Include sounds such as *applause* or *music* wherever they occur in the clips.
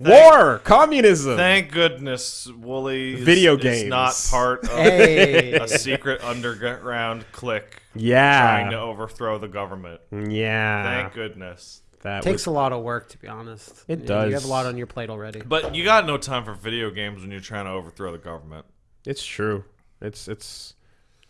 War, communism. Thank goodness Woolie Video is games. not part of Hey. a secret underground clique yeah. trying to overthrow the government. yeah. Thank goodness. that takes was, a lot of work to be honest. It You- does. You have a lot on your plate already. But you got no time for video games when you're trying to overthrow the government. it's true. It's it's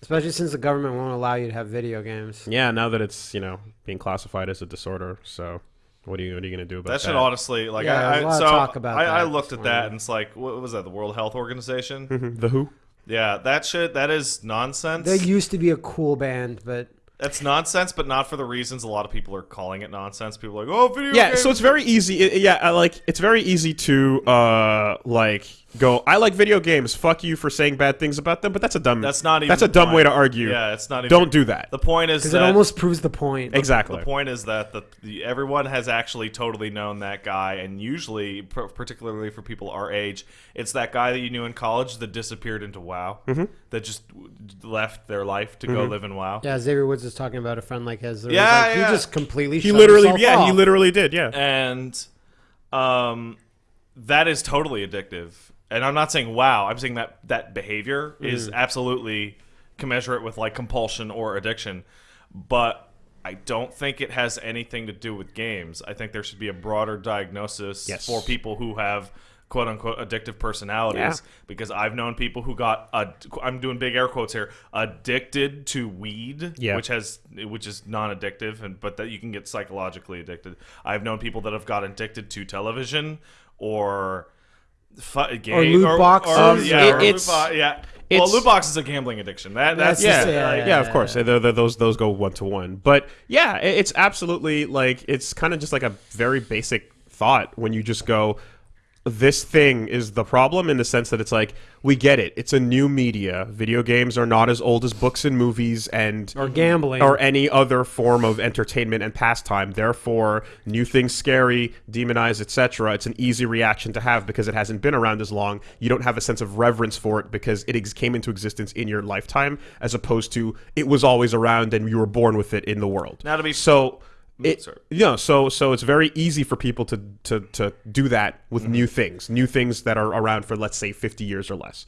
Especially since the government won't allow you to have video games. yeah. Now that it's you know being classified as a disorder, so what are you what are you gonna do about That that? should honestly, like, Yeah, I, there's lot so of talk about I, I looked at that and it's like, what was that? The World Health Organization? Mhm. the Who? Yeah, that shit. That is nonsense. They used to be a cool band, but That's nonsense, but not for the reasons a lot of people are calling it nonsense. People are like, oh, video Yeah, games. so it's very easy. it- yeah, I like it's very easy to uh like go. I like video games. Fuck you for saying bad things about them. But that's a dumb. That's not even. That's a dumb point. way to argue. Yeah, it's not. Even, Don't do that. The point is because that it almost proves the point. exactly. The point is that the, the everyone has actually totally known that guy, and usually, pr- particularly for people our age, it's that guy that you knew in college that disappeared into WoW, Mm-hmm. that just left their life to go live in WoW. Yeah, Xavier Woods is talking about a friend like his. Yeah, like, yeah. He just completely. He shut literally, himself yeah, he literally did. Yeah. and um, that is totally addictive. And I'm not saying wow. I'm saying that that behavior is Mm. absolutely commensurate with like compulsion or addiction, but I don't think it has anything to do with games. I think there should be a broader diagnosis Yes. for people who have quote unquote addictive personalities Yeah. because I've known people who got I'm doing big air quotes here addicted to weed Yeah. which has which is non-addictive and but that you can get psychologically addicted. I've known people that have got addicted to television or fu- game loot boxes. Um, yeah, it- or it's- loot bo- yeah. Well, loot box is a gambling addiction. That that's, That's yeah, just- yeah, yeah, yeah, of course. yeah. They're- they're- those those go one to one. But yeah, it's absolutely like it's kind of just like a very basic thought when you just go, this thing is the problem in the sense that it's like we get it. It's a new media. Video games are not as old as books and movies and or gambling. or any other form of entertainment and pastime. Therefore, new things scary, demonized, etc. It's an easy reaction to have because it hasn't been around as long. You don't have a sense of reverence for it because it ex- came into existence in your lifetime, as opposed to it was always around and you were born with it in the world. Now to be- so. It, sorry. you know, so so it's very easy for people to to, to do that with Mm-hmm. new things, new things that are around for let's say fifty years or less.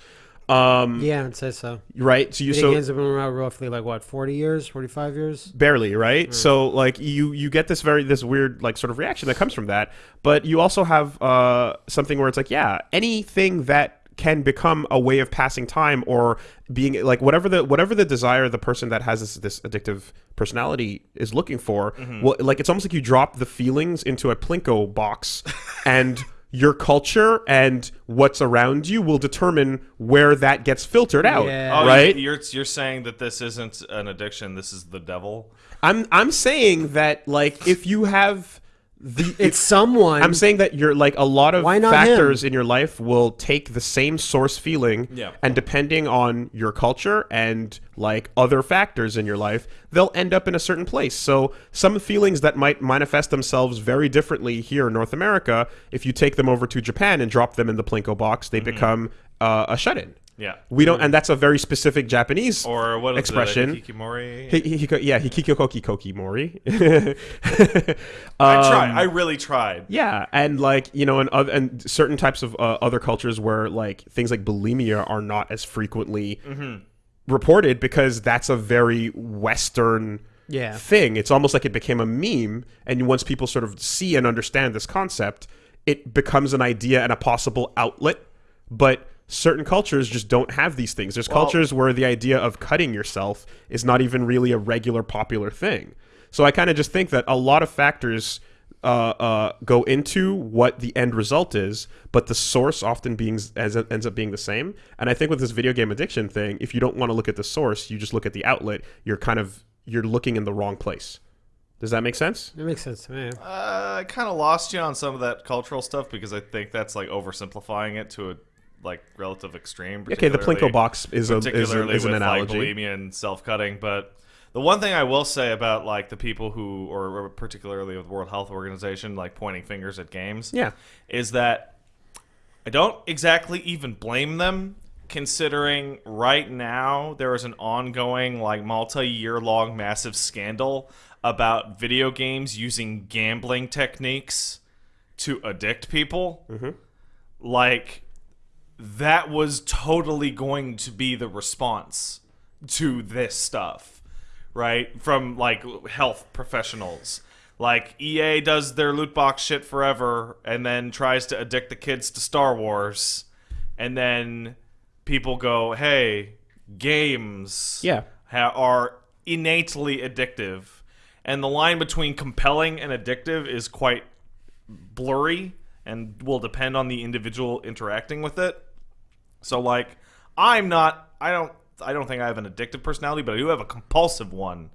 Um, yeah, I'd say so. right. So you Video so games have been around roughly like what, forty years, forty-five years. barely right so like you you get this very this weird like sort of reaction that comes from that but you also have uh something where it's like yeah anything that can become a way of passing time or being like whatever the whatever the desire the person that has this this addictive personality is looking for mm-hmm. well like it's almost like you drop the feelings into a plinko box *laughs* and your culture and what's around you will determine where that gets filtered out Yeah. Oh, right You're you're saying that this isn't an addiction. This is the devil. I'm I'm saying that like if you have the It's someone. I'm saying that you're like a lot of Why not factors in your life will take the same source feeling Yeah. and depending on your culture and like other factors in your life they'll end up in a certain place so some feelings that might manifest themselves very differently here in North America if you take them over to Japan and drop them in the plinko box they become uh, a shut-in Yeah. we don't and that's a very specific Japanese Or what is expression It? Hikikomori. Hi- hi- hiko- yeah, hikikokoki koki mori. *laughs* I Um, tried. I really tried. Yeah, and like you know, and other and certain types of uh, other cultures where like things like bulimia are not as frequently reported because that's a very Western Yeah. thing. It's almost like it became a meme, and once people sort of see and understand this concept, it becomes an idea and a possible outlet. But certain cultures just don't have these things. There's Well- cultures where the idea of cutting yourself is not even really a regular popular thing. So I kind of just think that a lot of factors uh, uh, go into what the end result is, but the source often being as ends up being the same. And I think with this video game addiction thing, if you don't want to look at the source, you just look at the outlet. You're kind of you're looking in the wrong place. Does that make sense? It makes sense to me. Uh, I kind of lost you on some of that cultural stuff because I think that's like oversimplifying it to a like relative extreme. Okay, the Plinko box is a is, a, is an with analogy. like bulimia and self-cutting. But the one thing I will say about like the people who, or, particularly with World Health Organization, like pointing fingers at games, Yeah. is that I don't exactly even blame them. Considering right now there is an ongoing, like multi-year long, massive scandal about video games using gambling techniques to addict people, mm-hmm. like that was totally going to be the response to this stuff, right? From like health professionals. Like EA does their loot box shit forever and then tries to addict the kids to Star Wars. And then people go, hey, games Yeah. ha- are innately addictive. And the line between compelling and addictive is quite blurry and will depend on the individual interacting with it. So like I'm not I don't I don't think I have an addictive personality, but I do have a compulsive one,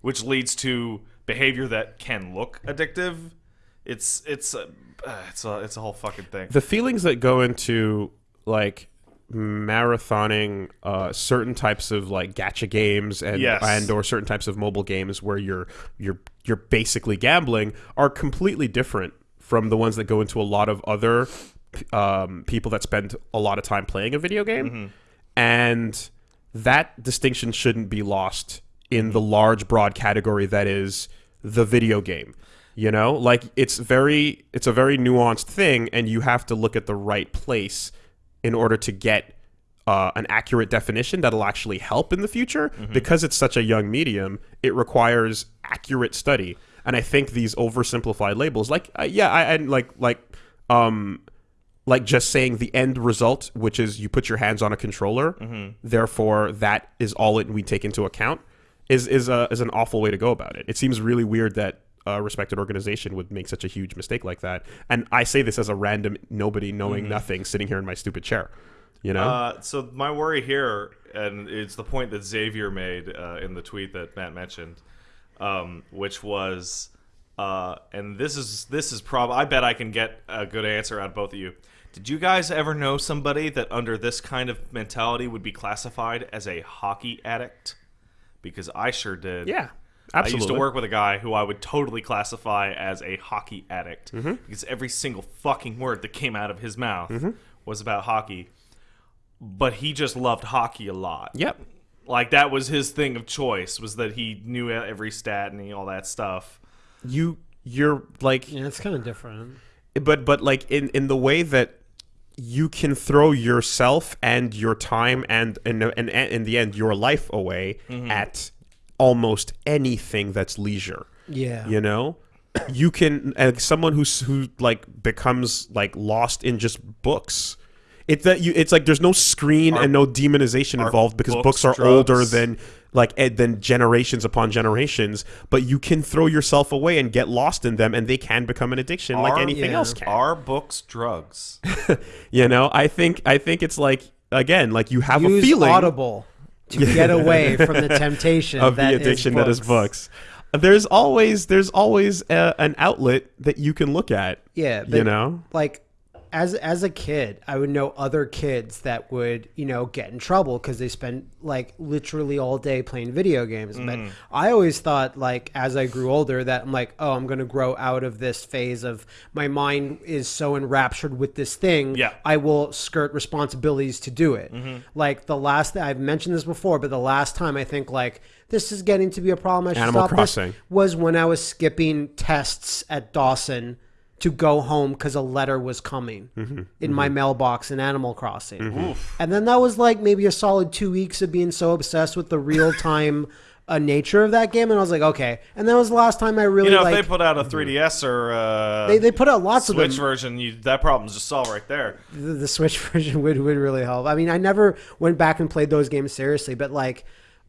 which leads to behavior that can look addictive. It's it's a, uh, it's a it's a whole fucking thing. the feelings that go into like marathoning uh, certain types of like gacha games and Yes. and or certain types of mobile games where you're you're you're basically gambling are completely different from the ones that go into a lot of other um, people that spend a lot of time playing a video game. And that distinction shouldn't be lost in the large broad category that is the video game you know? Like it's very it's a very nuanced thing and you have to look at the right place in order to get uh, an accurate definition that'll actually help in the future. Because it's such a young medium it requires accurate study. And i think these oversimplified labels like uh, yeah i and like like um like just saying the end result, which is you put your hands on a controller, therefore that is all it we take into account, is is a is an awful way to go about it. It seems really weird that a respected organization would make such a huge mistake like that. And I say this as a random nobody knowing nothing sitting here in my stupid chair. You know? Uh, so my worry here, and it's the point that Xavier made uh, in the tweet that Matt mentioned, um, which was, uh, and this is this is prob. I bet I can get a good answer out of both of you. Did you guys ever know somebody that under this kind of mentality would be classified as a hockey addict? Because I sure did. yeah. I used to work with a guy who I would totally classify as a hockey addict Mm-hmm. because every single fucking word that came out of his mouth Mm-hmm. was about hockey. But he just loved hockey a lot. Yep. Like that was his thing of choice was that he knew every stat and all that stuff. You you're like Yeah, it's kind of different. but but like in in the way that you can throw yourself and your time and and and, and in the end your life away at almost anything that's leisure. Yeah. you know? *clears throat* You can as someone who's who like becomes like lost in just books it's that you it's like there's no screen and no demonization involved because books books, are older than like eh, ed, than generations upon generations but you can throw yourself away and get lost in them and they can become an addiction like anything yeah. else can Are books drugs? *laughs* you know i think i think it's like again like you have a Use feeling Audible to *laughs* get away from the temptation of that the is addiction that is books there's always there's always a, an outlet that you can look at Yeah, you know like as as a kid, I would know other kids that would you know get in trouble because they spent like literally all day playing video games. But Mm. I always thought like as I grew older that I'm like, oh, I'm gonna grow out of this phase of my mind is so enraptured with this thing. Yeah. I will skirt responsibilities to do it. Like the last I've mentioned this before, but the last time I think like this is getting to be a problem. I should Animal stop Crossing. this was when I was skipping tests at Dawson to go home because a letter was coming Mm-hmm. in my mailbox in Animal Crossing. And then that was like maybe a solid two weeks of being so obsessed with the real time *laughs* uh, nature of that game. And I was like, okay. And that was the last time I really You know, like. if they put out a 3DS or uh, they, they put out lots Switch of them. version, you, that problem's just solved right there. the, the Switch *laughs* version would, would really help. I mean, I never went back and played those games seriously, but like,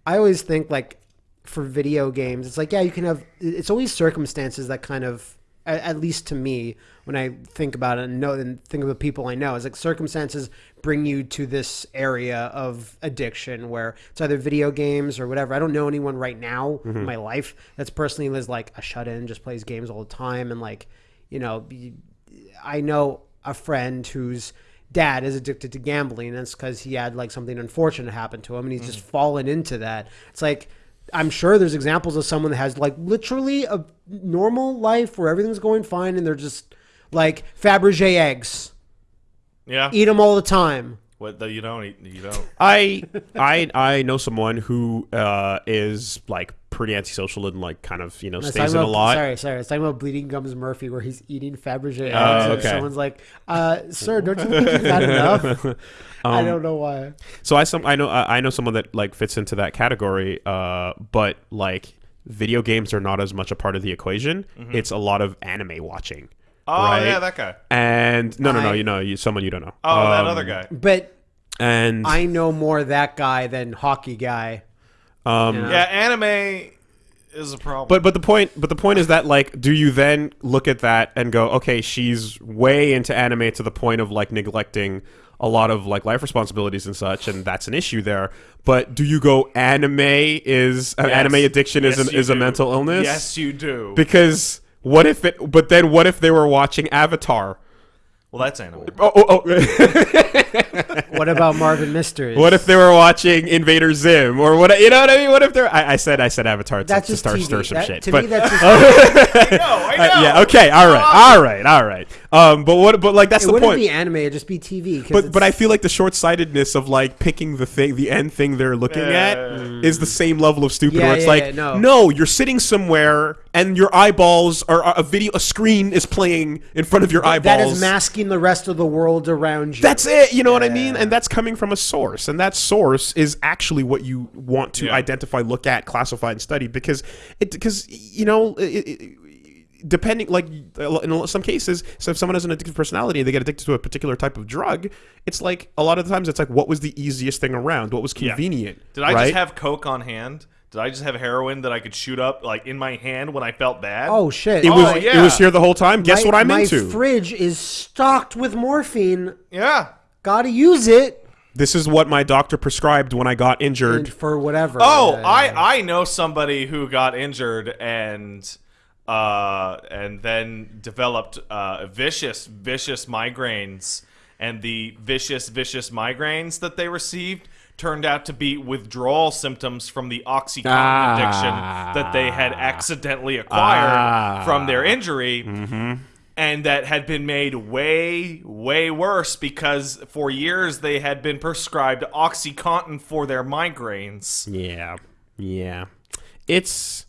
I always think like for video games, it's like, yeah, you can have, it's always circumstances that kind of, at, at least to me, when I think about it and know and think of the people I know, it's like circumstances bring you to this area of addiction where it's either video games or whatever. I don't know anyone right now in mm-hmm. my life that's personally is like a shut in, just plays games all the time and like, you know, I know a friend whose dad is addicted to gambling, and it's because he had like something unfortunate happen to him, and he's mm-hmm. just fallen into that. It's like I'm sure there's examples of someone that has like literally a normal life where everything's going fine, and they're just like Fabergé eggs, Yeah. eat them all the time. What though you don't eat, you don't. I I I know someone who uh, is like pretty antisocial and like kind of you know It's stays talking in a lot. Sorry, sorry. It's talking about Bleeding Gums Murphy, where he's eating Fabergé eggs, Oh, and okay. someone's like, uh, "Sir, don't you think you've had enough?" *laughs* I Um, don't know why. So I some I know I I know someone that like fits into that category. Uh, but like video games are not as much a part of the equation. It's a lot of anime watching. Oh Right. yeah, that guy. And no, no, no, you know, you, someone you don't know. Oh, that Um, other guy. But And I know more that guy than hockey guy. um, you know? Yeah, anime is a problem. But but the point but the point is that like do you then look at that and go okay she's way into anime to the point of like neglecting a lot of like life responsibilities and such and that's an issue there but do you go anime is an Yes. anime addiction is an, you is a mental illness Yes, you do. because what if it but then what if they were watching Avatar well, that's anime. oh, oh, oh. *laughs* *laughs* What about Marvin Mysteries? what if they were watching Invader Zim or what you know what I mean what if they're I, I said I said Avatar to, that's to just start TV. stir some That- shit To but me, that's *laughs* just, I know. I know. Uh, yeah. Okay. All right. All right. All right. Um. But what? But like that's the point. it the wouldn't point. be anime; it'd just be TV. but but I feel like the short sightedness of like picking the thing, the end thing they're looking at, is the same level of stupid. Yeah, where it's yeah, like, yeah, no. you're sitting somewhere and your eyeballs are a video, a screen is playing in front of your eyeballs. that is masking the rest of the world around you. That's it. You know what I mean? And that's coming from a source, and that source is actually what you want to Yeah. identify, look at, classify, and study because it because you know. It, it, Depending, like in some cases, so if someone has an addictive personality and they get addicted to a particular type of drug, it's like a lot of the times it's like, what was the easiest thing around? What was convenient? Did I right? just have coke on hand? Did I just have heroin that I could shoot up like in my hand when I felt bad? oh shit! It Oh, was yeah. it was here the whole time. Guess my, what I'm my into? fridge is stocked with morphine. yeah. Gotta use it this is what my doctor prescribed when I got injured. and for whatever. Oh, Uh, I I know somebody who got injured and uh and then developed uh vicious vicious migraines and the vicious vicious migraines that they received turned out to be withdrawal symptoms from the oxycontin Ah. addiction that they had accidentally acquired Ah. from their injury and that had been made way way worse because for years they had been prescribed oxycontin for their migraines Yeah, yeah. It's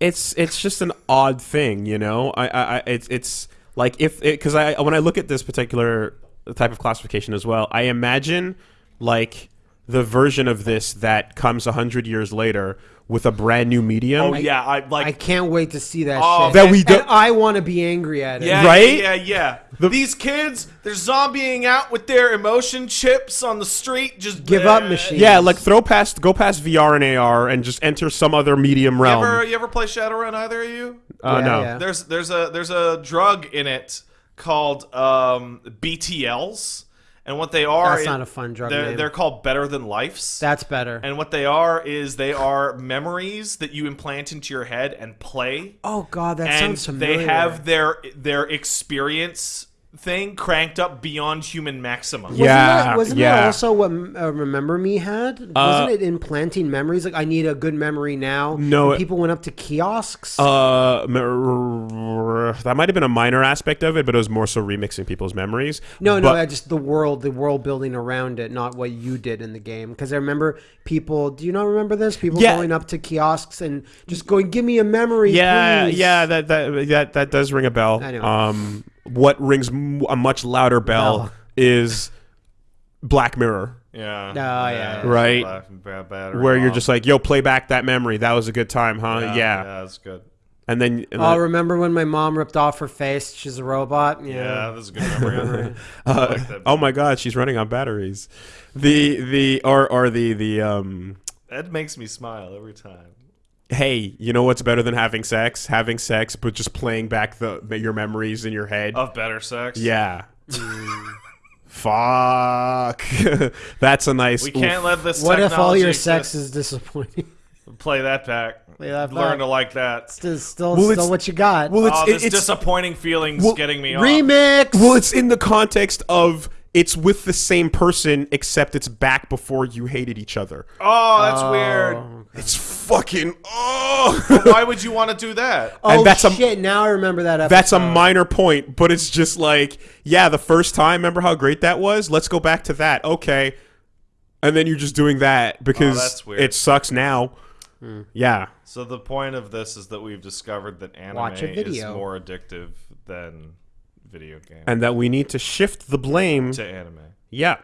it's it's just an odd thing, you know. I I, I it's it's like if because I when I look at this particular type of classification as well, I imagine like the version of this that comes a hundred years later with a brand new medium. oh yeah i like I can't wait to see that Oh, shit. That we And don't- I want to be angry at it. Yeah, Right? Yeah, yeah. These kids, they're zombieing out with their emotion chips on the street. Just Give up uh, machine. yeah, like throw past go past VR and AR and just enter some other medium You realm. ever, you ever play Shadowrun? Either of you? uh, Yeah, no. yeah. There's there's a there's a drug in it called um, BTLs, and what they are That's not a fun drug They're, name. they're called Better Than Lifes. That's better. and what they are is they are memories that you implant into your head and play. oh god, that and sounds familiar. they have their their experience thing cranked up beyond human maximum. Wasn't Yeah, that, wasn't yeah. that also what uh, Remember Me had? Wasn't it implanting memories? Like, I need a good memory now. No, And it- people went up to kiosks. Uh, that might have been a minor aspect of it, but it was more so remixing people's memories. no, no, But- I just the world, the world building around it, not what you did in the game. Because I remember people. Do you not remember this? People Yeah. going up to kiosks and just going, "Give me a memory." Yeah, please." yeah, that that that that does ring a bell. I know. Um, what rings a much louder bell Bell. is Black Mirror, Yeah. Oh, yeah, yeah. Right. Laughing bad battery where you're just like, "Yo, play back that memory. That was a good time, huh?" Yeah, yeah, that's good. and then and Oh, then- remember when my mom ripped off her face? She's a robot. Yeah. Yeah, that's a good memory. *laughs* *laughs* Uh, like oh my God, she's running on batteries. The the or or the the um. That makes me smile every time. Hey, you know what's better than having sex? Having sex, but just playing back the your memories in your head. Of better sex. Yeah. Hmm. *laughs* Fuck. *laughs* That's a nice. We can't let this. What if all your technology sex is disappointing? *laughs* Play that back. Play that Learn back. to like that. still, still, Well, still it's- what you got. Well, it's oh, this it's disappointing feeling's Well, getting me off. Remix. well, it's in the context of it's with the same person, except it's back before you hated each other. Oh, that's Oh, weird. It's fucking oh. *laughs* Why would you want to do that? Oh And that's a- shit! now I remember that episode. That's a minor point, but it's just like, yeah, the first time, remember how great that was? Let's go back to that. Okay. And then you're just doing that because Oh, it sucks now. Hmm. Yeah. So the point of this is that we've discovered that anime Watch a is more addictive than video games And that we need to shift the blame. to anime. Yeah.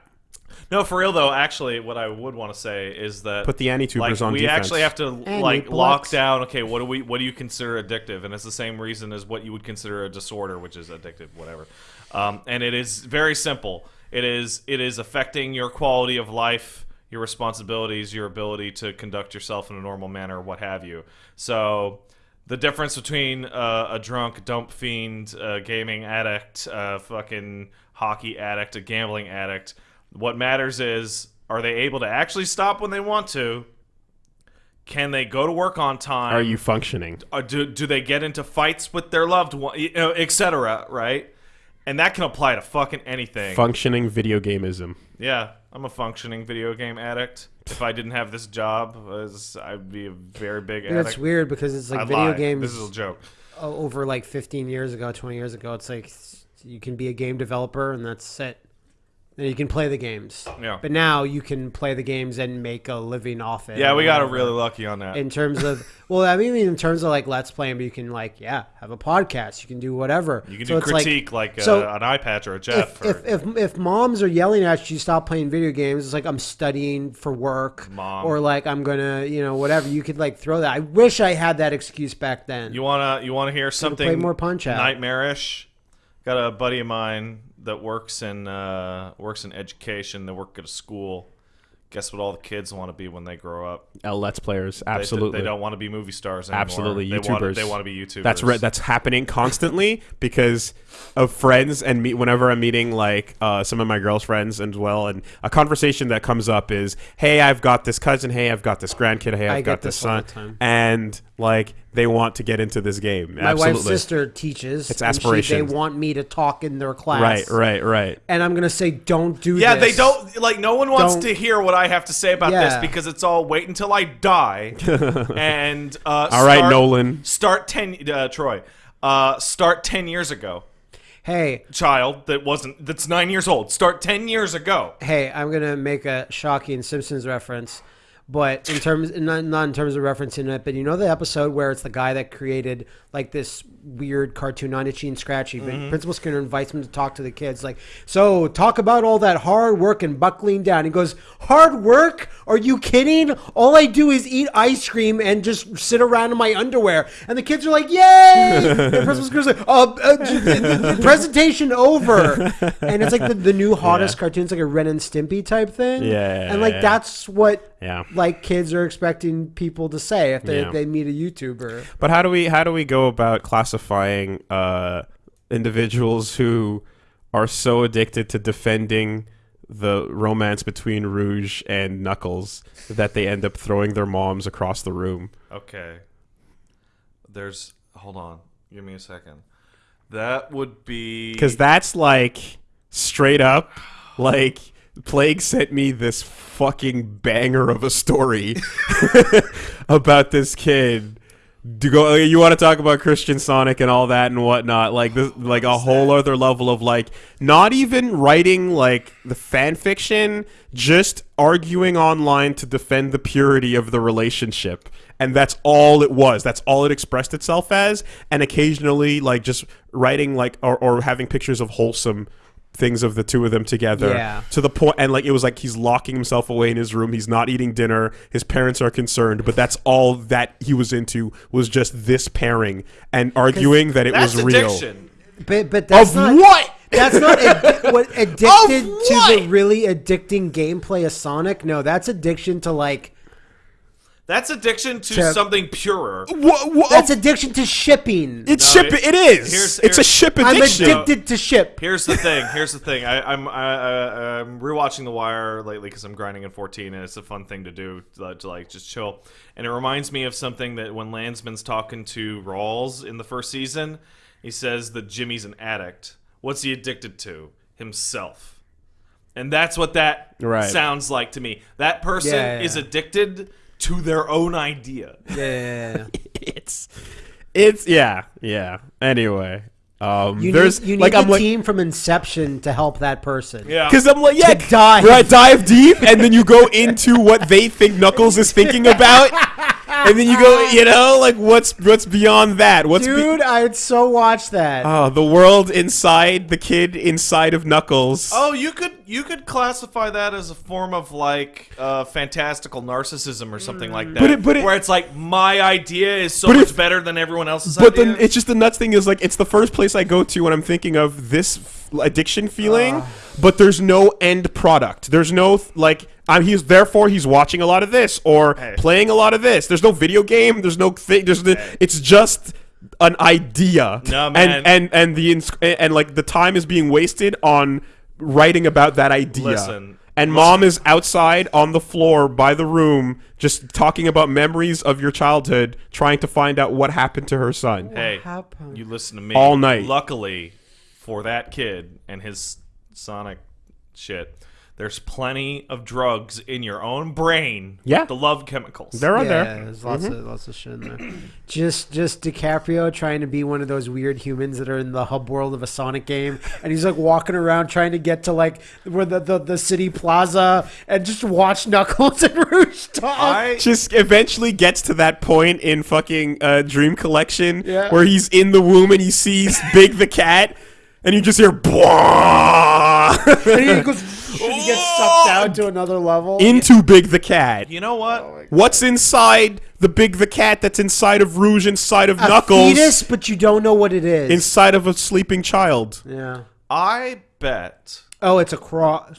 No, for real though. Actually, what I would want to say is that Put the anti-tubers like, on we defense. actually have to And like Apex. lock down. Okay, what do we? What do you consider addictive? And it's the same reason as what you would consider a disorder, which is addictive, whatever. Um, and it is very simple. It is it is affecting your quality of life, your responsibilities, your ability to conduct yourself in a normal manner, what have you. So. The difference between uh, a drunk, dump fiend, a gaming addict, a fucking hockey addict, a gambling addict, what matters is are they able to actually stop when they want to? Can they go to work on time? Are you functioning? Uh, do, do they get into fights with their loved one, you know, etc. Right? And that can apply to fucking anything. Functioning video gameism. yeah, I'm a functioning video game addict. If I didn't have this job, I'd be a very big And it's addict. weird because it's like I'd video lie. games This is a joke. over like 15 years ago, 20 years ago. It's like you can be a game developer and that's it. And you can play the games. Yeah. But now you can play the games and make a living off it. Yeah, we got really lucky on that. in terms of *laughs* well, I mean in terms of like let's playing, but you can like yeah have a podcast. You can do whatever. you can So do it's like, critique like, uh, so an eye patch or a Jeff. if, or, if, if if moms are yelling at you stop playing video games it's like i'm studying for work Mom. or like i'm gonna you know whatever you could like throw that i wish i had that excuse back then You wanna you wanna hear something play more Punch-Out. nightmarish? Got a buddy of mine that works in uh, works in education. They work at a school. Guess what? All the kids want to be when they grow up. L Let's Players. Absolutely. they, don't want to be movie stars anymore. Absolutely, they YouTubers. Want, they want to be YouTubers. That's right. That's happening constantly because of friends and me. Whenever I'm meeting like uh, some of my girls' friends as well, and a conversation that comes up is, "Hey, I've got this cousin. Hey, I've got this grandkid. Hey, I've I got get this this all son." the time. And like they want to get into this game. my Absolutely. wife's sister teaches It's and she- they want me to talk in their class Right. Right. Right. and i'm gonna say don't do Yeah, this they don't like. No one wants Don't- to hear what I have to say about this because it's all wait until I die. *laughs* and uh, All right, start- Nolan. Start ten. Uh, Troy. Uh, start ten years ago. hey Child that wasn't that's nine years old. Start ten years ago. hey, I'm gonna make a shocking Simpsons reference, but in terms not, not in terms of referencing it, but you know the episode where it's the guy that created like this weird cartoon, not itchy and scratchy. But Mm-hmm. Principal Skinner invites him to talk to the kids, like, so talk about all that hard work and buckling down. He goes, hard work? Are you kidding? All I do is eat ice cream and just sit around in my underwear. And the kids are like, yay! *laughs* and Principal Skinner's like, uh, uh, presentation over. And it's like the, the new hottest Yeah. cartoon. It's like a Ren and Stimpy type thing. Yeah, And like yeah. that's what Yeah. Like kids are expecting people to say if they, Yeah. they meet a YouTuber. But how do we how do we go about classifying uh, individuals who are so addicted to defending the romance between Rouge and Knuckles that they end up throwing their moms across the room? Okay. There's hold on. Give me a second. That would be Because that's like straight up like Plague sent me this fucking banger of a story *laughs* about this kid. To go, you want to talk about Christian Sonic and all that and whatnot, like this, like a whole other level of like not even writing like the fan fiction, just arguing online to defend the purity of the relationship, and that's all it was. That's all it expressed itself as, and occasionally like just writing like or, or having pictures of wholesome things of the two of them together Yeah. to the point and like it was like he's locking himself away in his room he's not eating dinner his parents are concerned but that's all that he was into was just this pairing and arguing that it that's was real addiction. But but that's of not what that's not addi- what *laughs* addicted Of to the really addicting gameplay of Sonic. No, that's addiction to like That's addiction to To- something purer. Wha- wha- that's oh. addiction to shipping. it's No, ship it- it is here's- it's a here's- ship I'm addicted to ship. Here's the thing. *laughs* Here's the thing. I, I'm I, I, I'm rewatching The Wire lately because I'm grinding in 14, and it's a fun thing to do to, to like just chill. And it reminds me of something that when Landsman's talking to Rawls in the first season, he says that Jimmy's an addict. What's he addicted to? Himself. And that's what that Right. sounds like to me. That person Yeah, yeah, is addicted to their own idea. Yeah, yeah, yeah. *laughs* it's it's yeah yeah. Anyway, um, You there's need, you need like the I'm like team from Inception to help that person. Yeah. because I'm like yeah dive. right dive deep and then you go into what they think Knuckles is thinking *laughs* about. *laughs* And then you go, *laughs* you know, like what's what's beyond that? What's be- Dude, I'd so watch that. oh, the world inside the kid inside of Knuckles. Oh, you could you could classify that as a form of like uh, fantastical narcissism or something like mm. that. But it- but it- where it's like my idea is so much if- better than everyone else's But idea. then it's just the nuts thing is like it's the first place I go to when I'm thinking of this addiction feeling, ah. but there's no end product. There's no like I'm he's therefore he's watching a lot of this or Hey. playing a lot of this. There's no video game. There's no thing. There's the, it's just an idea. No, man. And and and the ins- and like the time is being wasted on writing about that idea. Listen. And mom is outside on the floor by the room, just talking about memories of your childhood, trying to find out what happened to her son. hey, happened? you listen to me All night. Luckily for that kid and his Sonic shit, there's plenty of drugs in your own brain. Yeah. the love chemicals. There are yeah, there. Mm-hmm. there's lots of lots of shit in there. just just DiCaprio trying to be one of those weird humans that are in the hub world of a Sonic game, and he's like walking around trying to get to like where the the, the city plaza and just watch Knuckles and Rouge talk. I Just eventually gets to that point in fucking uh, Dream Collection Yeah. where he's in the womb and he sees Big the cat, and you just hear "Bwah!" and he goes and he gets sucked down to another level. into Big the cat. you know what? Oh What's inside the Big the cat that's inside of Rouge, inside of a Knuckles, fetus, but you don't know what it is. inside of a sleeping child? yeah. I bet Oh, it's a cross.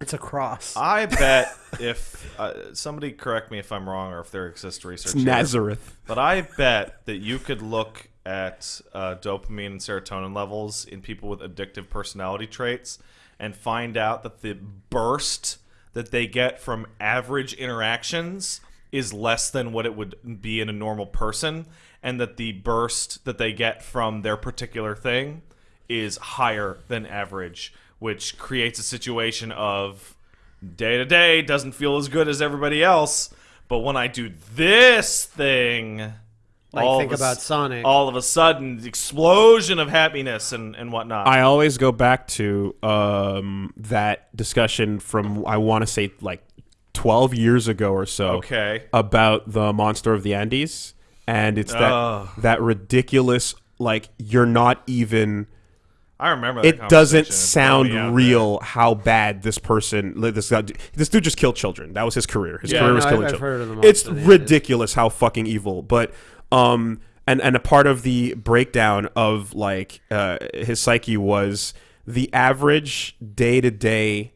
It's a cross. I *laughs* bet if uh, somebody correct me if I'm wrong or if there exists research, here, Nazareth. but I bet that you could look at uh, dopamine and serotonin levels in people with addictive personality traits and find out that the burst that they get from average interactions is less than what it would be in a normal person, and that the burst that they get from their particular thing is higher than average, which creates a situation of day to day doesn't feel as good as everybody else. But when I do this thing, Like, all think about s- Sonic. All of a sudden, the explosion of happiness and, and whatnot. I always go back to um, that discussion from I want to say like 12 years ago or so okay. about the monster of the Andes, and it's that Ugh. that ridiculous like you're not even. I remember that It doesn't sound probably out real how bad this person this guy this dude just killed children. That was his career. His Yeah, career no, was I've- killing I've children. heard of the it's of the Andes. ridiculous how fucking evil. But um and and a part of the breakdown of like uh his psyche was the average day to day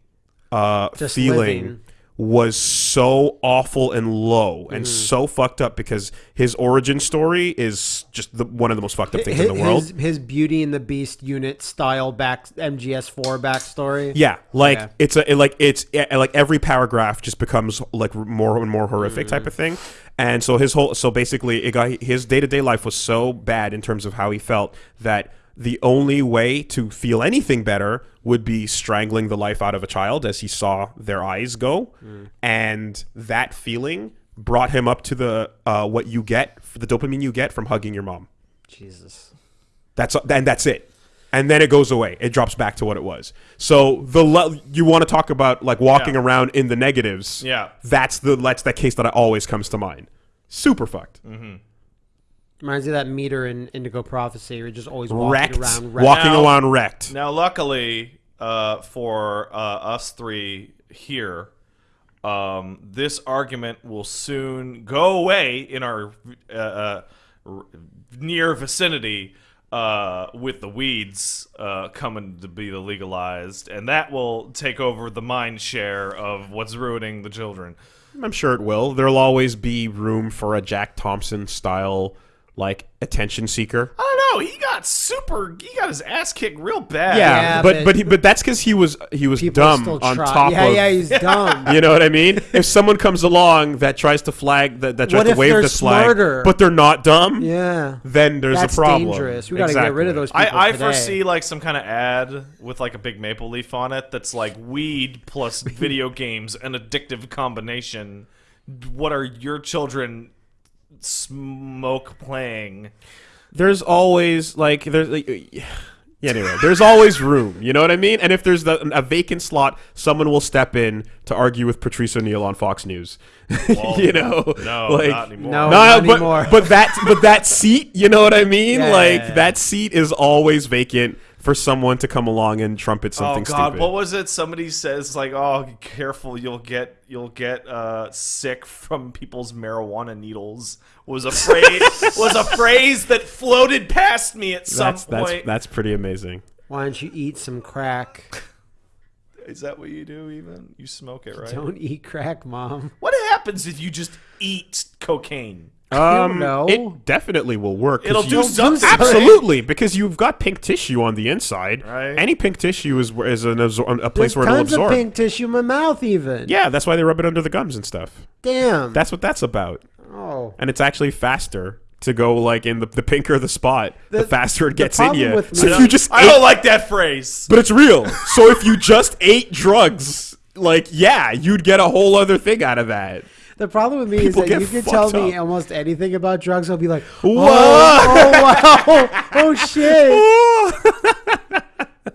uh Just feeling living. Was so awful and low and mm. so fucked up because his origin story is just the, one of the most fucked up things his, in the world. His, his Beauty and the Beast unit style back MGS4 backstory. Yeah, like Yeah. it's a it- like it's eh, eh like every paragraph just becomes like more and more horrific type mm. of thing. And so his whole so basically it got his day to day life was so bad in terms of how he felt that the only way to feel anything better would be strangling the life out of a child as he saw their eyes go, and that feeling brought him up to the uh, what you get the dopamine you get from hugging your mom. Jesus. That's and that's it. And then it goes away. It drops back to what it was. So the you want to talk about like walking Yeah. around in the negatives. Yeah. That's the that's that case that always comes to mind. Super fucked. Reminds me of that meter in Indigo Prophecy. You're just always walking Wrecked. around. Wrecked. Walking Now- around wrecked. Now, luckily uh, for uh, us three here, um, this argument will soon go away in our uh, uh, r- near vicinity uh, with the weeds uh, coming to be legalized, and that will take over the mind share of what's ruining the children. I'm sure it will. There'll always be room for a Jack Thompson style like attention seeker. I don't know. He got super. He got his ass kicked real bad. Yeah, Yeah, but but- but he, but that's because he was he was dumb on try. top yeah, of yeah, he's dumb. *laughs* You know what I mean? If someone comes along that tries to flag that, that tries What to wave they're this flag, but they're not dumb, yeah. then there's That's a problem. dangerous. We got to get rid of those people I, I today. foresee like some kind of ad with like a big maple leaf on it that's like weed plus *laughs* video games, an addictive combination. what are your children smoke playing? there's always like there's like, *sighs* yeah, anyway there's always room you know what i mean and if there's the, a vacant slot someone will step in to argue with patrice o'neal on fox news *laughs* Well, you know No, like not anymore. No. no, not but, anymore. but that but that seat you know what i mean Yeah, like yeah, yeah. that seat is always vacant for someone to come along and trumpet something. Oh something God! stupid What was it? Somebody says like, "Oh, careful! You'll get you'll get uh, sick from people's marijuana needles." Was a phrase *laughs* was a phrase that floated past me at some that's that's point. that's pretty amazing Why don't you eat some crack? *laughs* Is that what you do? Even you smoke it, right? Don't eat crack, mom. What happens if you just eat cocaine? Um know. it definitely will work 'cause It'll you- do something. Absolutely, because you've got pink tissue on the inside. Right. Any pink tissue is is an absor- a place There's where it'll tons of absorb. pink tissue in my mouth, even. Yeah, that's why they rub it under the gums and stuff. Damn. That's what that's about. oh. And it's actually faster to go like in the, the pinker the spot, the, The- faster it the gets in problem you. with So me- if you just I ate, don't like that phrase. but it's real. So if you just ate drugs, like yeah, you'd get a whole other thing out of that. The problem with me People is that you can tell fucked me almost anything about drugs. I'll be like, oh, What? oh, oh wow, *laughs* oh shit. *laughs*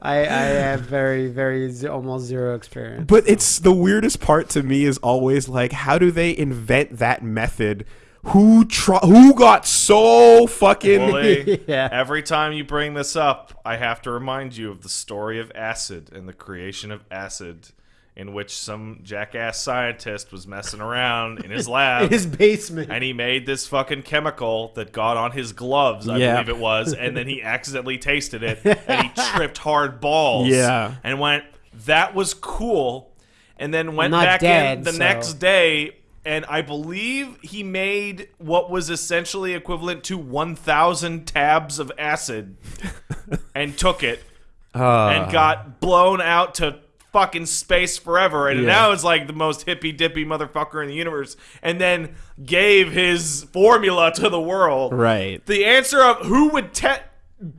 I, I have very, very almost zero experience. But it's the weirdest part to me is always like, how do they invent that method? Who try, Who got so fucking? Woolie, *laughs* Yeah. Every time you bring this up, I have to remind you of the story of acid and the creation of acid, in which some jackass scientist was messing around in his lab. In *laughs* his basement. and he made this fucking chemical that got on his gloves, I Yeah. believe it was, and then he *laughs* accidentally tasted it and he tripped hard balls. Yeah. And went, that was cool. And then went back in the so- next day and I believe he made what was essentially equivalent to 1,000 tabs of acid *laughs* and took it Uh, and got blown out to fucking space forever and Yeah. now is like the most hippy dippy motherfucker in the universe and then gave his formula to the world right. the answer of who would test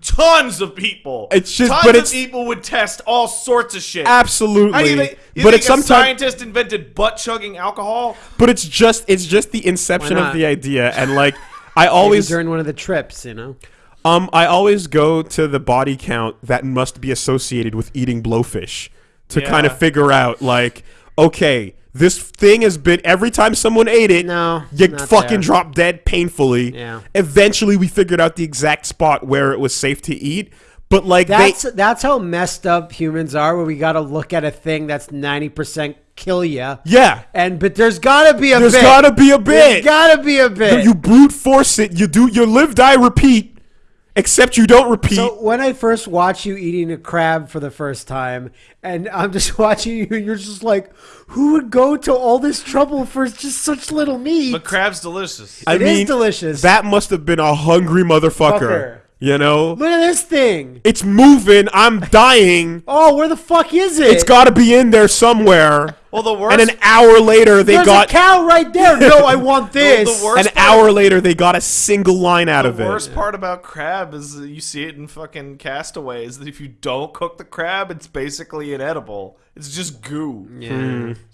tons of people It's just- tons but of it's- people would test all sorts of shit Absolutely. How do you think, you but think it's a sometimes. scientist invented butt chugging alcohol But it's just it's just the inception of the idea, and *laughs* like I Maybe always during one of the trips, you know. um I always go to the body count that must be associated with eating blowfish to kind of figure out like okay this thing has been every time someone ate it No, you fucking there. drop dead painfully Yeah. eventually we figured out the exact spot where it was safe to eat but like That's they that's how messed up humans are. Where we got to look at a thing that's ninety percent kill you. yeah And but there's got to be a there's bit. gotta be a There's bit got to be a bit. you brute force it you do you live die repeat except you don't repeat So when I first watch you eating a crab for the first time, and I'm just *laughs* watching you, and you're just like, who would go to all this trouble for just such little meat? but crab's delicious I It is mean, delicious. That must have been a hungry motherfucker. Fucker. You know? Look at this thing. It's moving. I'm dying. *laughs* Oh, where the fuck is it? It's got to be in there somewhere. Well the worst And an hour later, they There's got. a cow right there. No, I want *laughs* this. the worst An hour later, they got a single line out The of it. The worst part about crab is that you see it in fucking castaways that if you don't cook the crab, it's basically inedible. It's just goo. Yeah. Hmm.